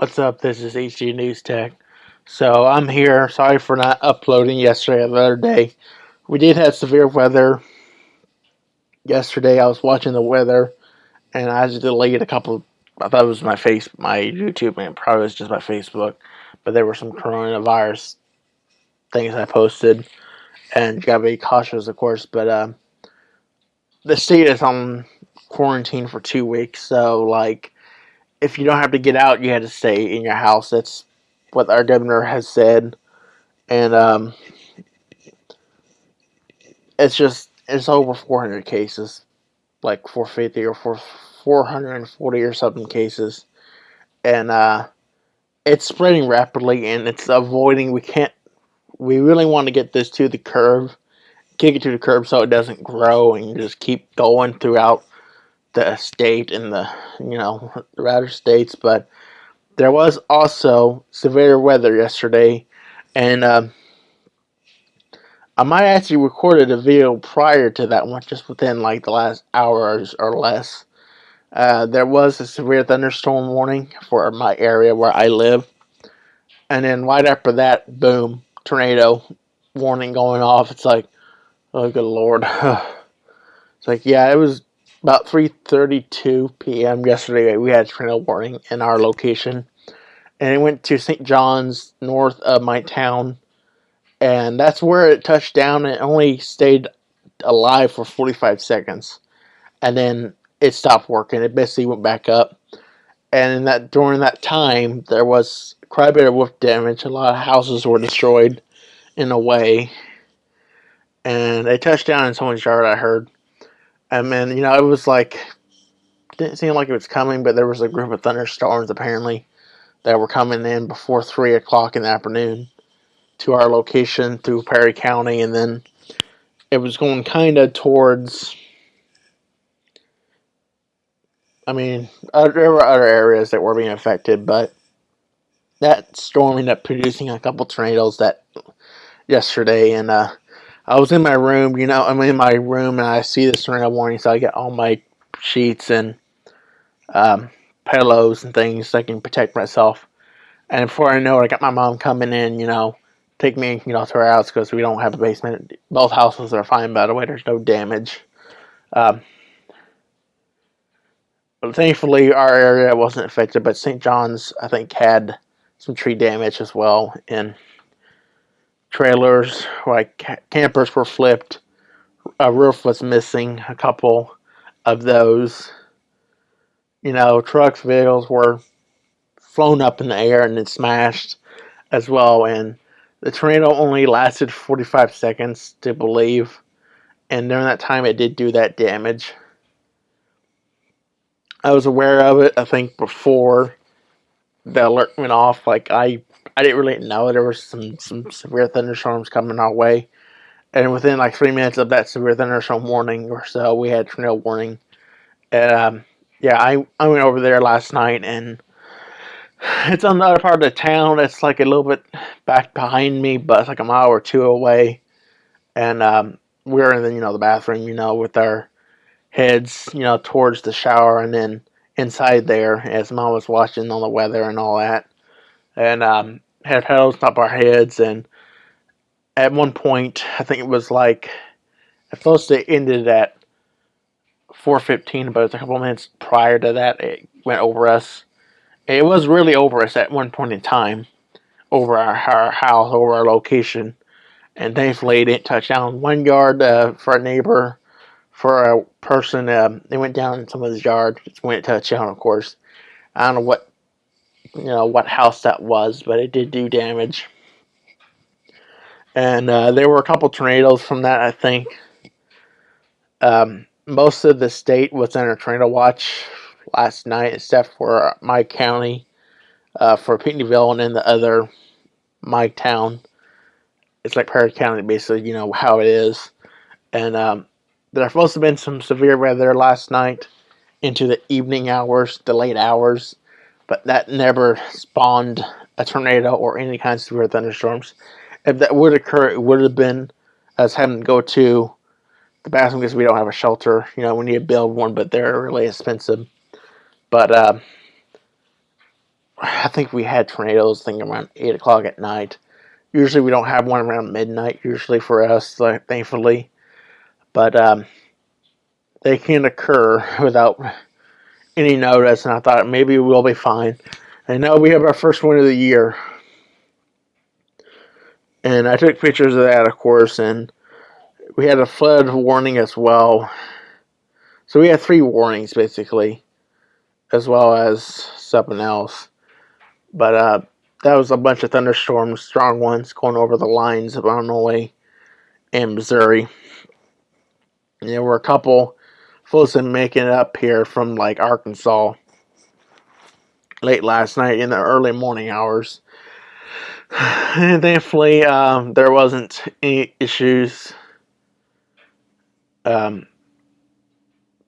What's up? This is HG News Tech. So I'm here. Sorry for not uploading yesterday or the other day. We did have severe weather yesterday. I was watching the weather and I just deleted a couple. I thought it was my face, my YouTube, and probably was just my Facebook. But there were some coronavirus things I posted, and you gotta be cautious, of course. But uh, the state is on quarantine for two weeks, so like if you don't have to get out, you have to stay in your house. That's what our governor has said, and um, it's just it's over 400 cases, like 450 or 440 or something cases, and uh, it's spreading rapidly, and it's avoiding. We can't. We really want to get this to the curve, kick it to the curb so it doesn't grow and just keep going throughout the state and the you know the states, but there was also severe weather yesterday, and uh, I might actually recorded a video prior to that one, just within like the last hours or less. Uh, there was a severe thunderstorm warning for my area where I live, and then right after that, boom, tornado warning going off. It's like, oh good lord. it's like yeah, it was about 3.32 p.m. yesterday, we had a tornado warning in our location. And it went to St. John's, north of my town. And that's where it touched down. It only stayed alive for 45 seconds. And then it stopped working. It basically went back up. And that during that time, there was quite a bit of roof damage. A lot of houses were destroyed in a way. And it touched down in someone's yard, I heard and then, you know, it was like, didn't seem like it was coming, but there was a group of thunderstorms apparently that were coming in before 3 o'clock in the afternoon to our location through Perry County. And then it was going kind of towards, I mean, there were other areas that were being affected, but that storm ended up producing a couple tornadoes that yesterday. And, uh, I was in my room, you know, I'm in my room and I see this tornado warning, so I get all my sheets and um, pillows and things so I can protect myself. And before I know it, I got my mom coming in, you know, take me, you know, to our house because we don't have a basement. Both houses are fine, by the way. There's no damage. Um, but thankfully, our area wasn't affected, but St. John's, I think, had some tree damage as well. And trailers, like campers were flipped. A roof was missing, a couple of those. You know, trucks, vehicles were flown up in the air and then smashed as well. And the tornado only lasted 45 seconds to believe. And during that time, it did do that damage. I was aware of it, I think, before the alert went off. Like, I I didn't really know there was some, some severe thunderstorms coming our way. And within like three minutes of that severe thunderstorm warning or so, we had tornado warning. And um, yeah, I, I went over there last night and it's on the other part of the town. It's like a little bit back behind me, but it's like a mile or two away. And um, we're in the, you know, the bathroom, you know, with our heads, you know, towards the shower and then inside there as mom was watching on the weather and all that and um, had paddles top our heads. And at one point, I think it was like at first it ended at 4:15, but it was a couple minutes prior to that it went over us. It was really over us at one point in time, over our, our house, over our location, and thankfully it didn't touch down one yard uh, for a neighbor. For a person, um, they went down in someone's yard. It touched down, of course. I don't know what you know what house that was, but it did do damage. And uh, there were a couple tornadoes from that, I think. Um, most of the state was under tornado watch last night, except for my county, uh, for Pinckneyville, and then the other my town. It's like Perry County, basically, you know how it is. And um, there's supposed to have been some severe weather last night into the evening hours, the late hours but that never spawned a tornado or any kind of severe thunderstorms. If that would occur, it would have been us having to go to the bathroom because we don't have a shelter. You know, we need to build one, but they're really expensive. But uh, I think we had tornadoes. I think around eight o'clock at night. Usually we don't have one around midnight. Usually for us, like, thankfully, but um, they can occur without any notice. And I thought maybe we'll be fine. And now we have our first one of the year. And I took pictures of that, of course, and we had a flood warning as well. So we had three warnings basically, as well as something else. But uh, that was a bunch of thunderstorms, strong ones, going over the lines of Illinois and Missouri. And there were a couple supposed making it up here from like Arkansas late last night in the early morning hours. And thankfully, um, there wasn't any issues. Um,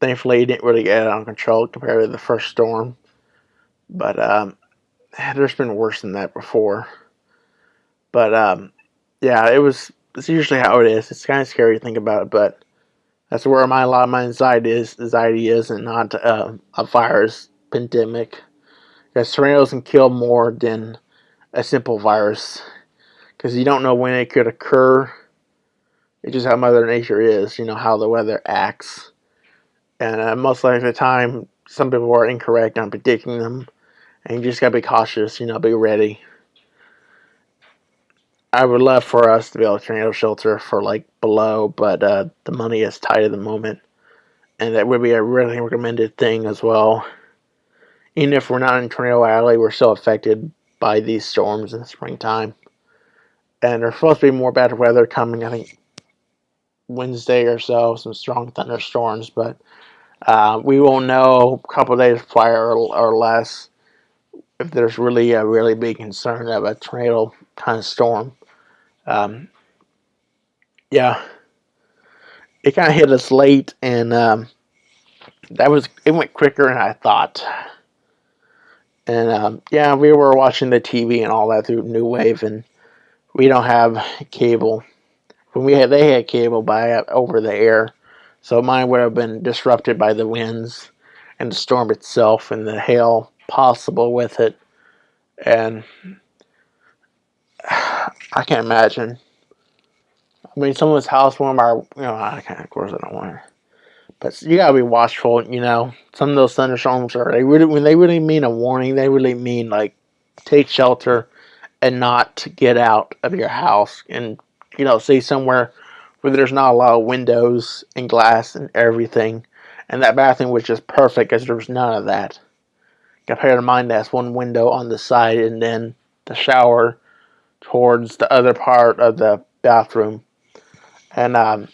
thankfully, it didn't really get out of control compared to the first storm. But um, there's been worse than that before. But um, yeah, it was. It's usually how it is. It's kind of scary to think about it, but that's where my a lot of my anxiety is. Anxiety is, and not uh, a virus pandemic. Because tornadoes can kill more than a simple virus. Because you don't know when it could occur. It's just how Mother Nature is. You know how the weather acts, and uh, most likely the time some people are incorrect on predicting them and you just gotta be cautious, you know, be ready. I would love for us to be able to tornado shelter for like below, but uh, the money is tight at the moment. And that would be a really recommended thing as well. Even if we're not in Tornado Alley, we're still affected by these storms in the springtime. And there's supposed to be more bad weather coming, I think, Wednesday or so, some strong thunderstorms, but uh, we will know a couple days prior or, or less if there's really a really big concern of a tornado kind of storm. Um, yeah, it kind of hit us late, and um, that was it went quicker than I thought. And um, yeah, we were watching the TV and all that through New Wave, and we don't have cable. When we had, they had cable by over the air, so mine would have been disrupted by the winds and the storm itself and the hail possible with it. And I can't imagine. I mean, someone's house, one of our, you know, I can't, of course I don't want. But you gotta be watchful, you know. Some of those thunderstorms are, they really, when they really mean a warning, they really mean like take shelter and not get out of your house and, you know, see somewhere where there's not a lot of windows and glass and everything. And that bathroom was just perfect because there was none of that compared to mine that's one window on the side and then the shower towards the other part of the bathroom. And um,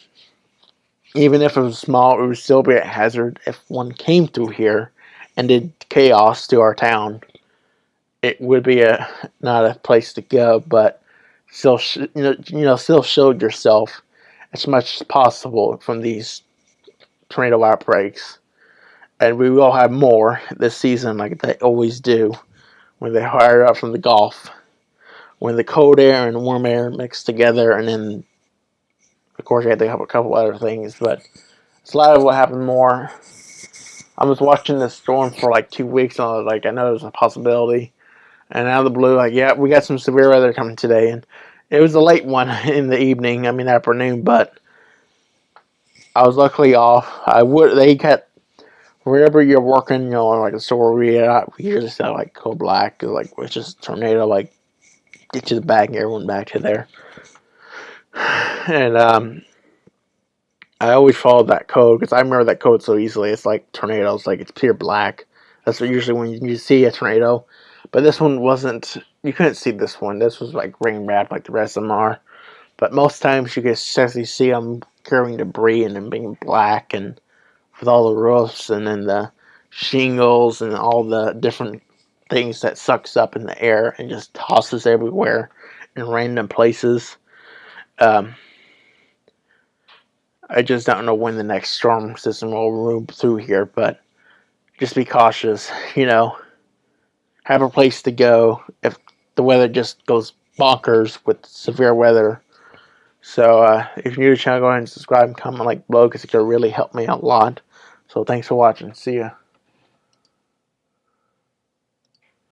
even if it was small, it would still be a hazard if one came through here and did chaos to our town. It would be a not a place to go, but still, you know, you know, still showed yourself as much as possible from these tornado outbreaks and we will have more this season like they always do when they hire up from the Gulf when the cold air and warm air mix together and then of course you have to have a couple other things but it's a lot of what happened more. I was watching this storm for like two weeks and I was like I know there's a possibility. And out of the blue like yeah we got some severe weather coming today and it was a late one in the evening I mean afternoon but I was luckily off. I would they got wherever you're working, you know, like a store you're at, uh, we usually say like go black, like which is tornado, like get you the bag and everyone back to there. And um, I always follow that code because I remember that code so easily. It's like tornadoes, like it's pure black. That's usually when you see a tornado. But this one wasn't. You couldn't see this one. This was like rain wrapped, like the rest of them are. But most times you can actually see them carrying debris and them being black and with all the roofs and then the shingles and all the different things that sucks up in the air and just tosses everywhere in random places. Um, I just don't know when the next storm system will move through here, but just be cautious, you know. Have a place to go if the weather just goes bonkers with severe weather. So uh, if you're new to the channel, go ahead and subscribe and comment like below because it could really help me out a lot. So thanks for watching. See ya.